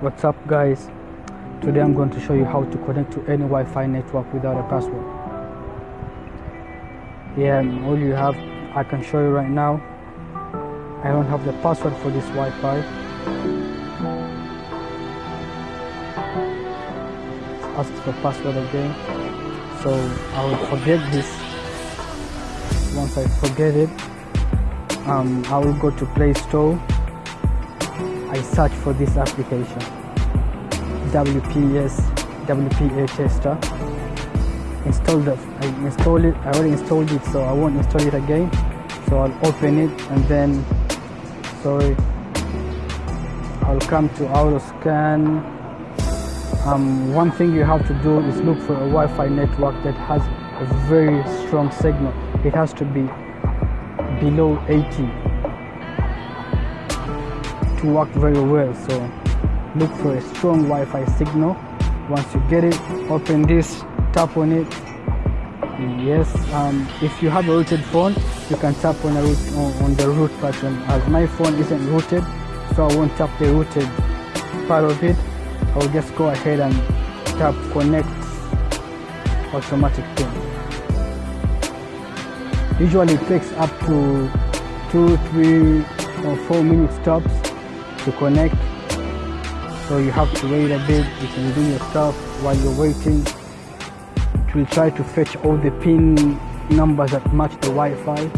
what's up guys? Today i'm going to show you how to connect to any wi-fi network without a password. Yeah all you have i can show you right now. I don't have the password for this wi-fi. Ask for password again. So i will forget this. Once i forget it um, i will go to play store I search for this application. WPS WPA tester install the I install it I already installed it so I won't install it again. So I'll open it and then sorry. I'll come to auto scan. Um, one thing you have to do is look for a Wi-Fi network that has a very strong signal. It has to be below 80 to work very well. So look for a strong Wi-Fi signal. Once you get it open this tap on it. Yes um, if you have a rooted phone you can tap on, root, on the root button. As my phone isn't rooted so I won't tap the rooted part of it. I will just go ahead and tap connect automatic pin usually it takes up to two three or four minute stops to connect. So you have to wait a bit you can do your stuff while you're waiting. It will try to fetch all the pin numbers that match the Wi-Fi.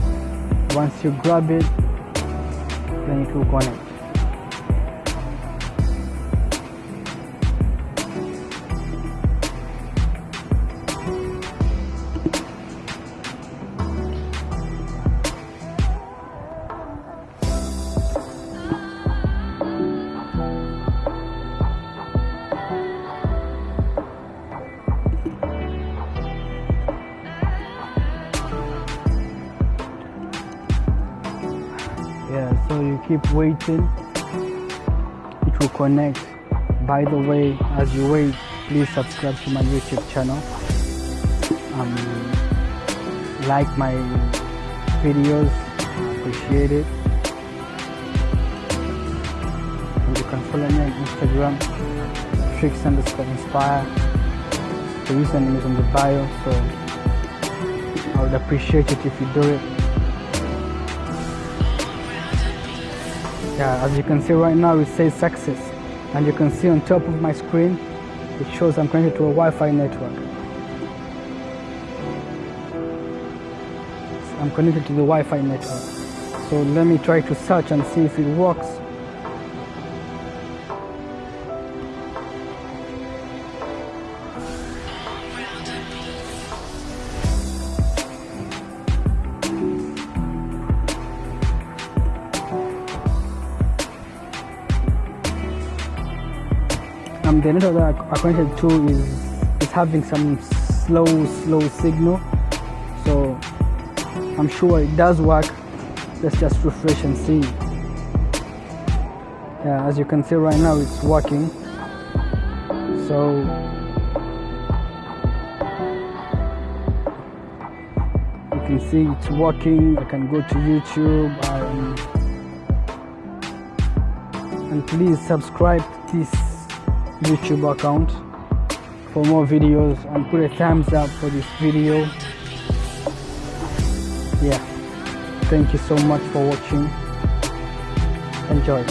Once you grab it then it will connect yeah so you keep waiting. It will connect. By the way as you wait please subscribe to my youtube channel. Um, like my videos. Appreciate it. And you can follow me on instagram tricks underscore inspire. The username is on the bio so i would appreciate it if you do it yeah as you can see right now it says success. And you can see on top of my screen it shows I'm connected to a Wi-Fi network. I'm connected to the Wi-Fi network. So let me try to search and see if it works um, the network that I'm connected to is is having some slow slow signal. So I'm sure it does work. Let's just refresh and see. Yeah as you can see right now it's working. So you can see it's working. I can go to YouTube and, and please subscribe to this YouTube account for more videos and put a thumbs up for this video. Yeah. Thank you so much for watching. Enjoy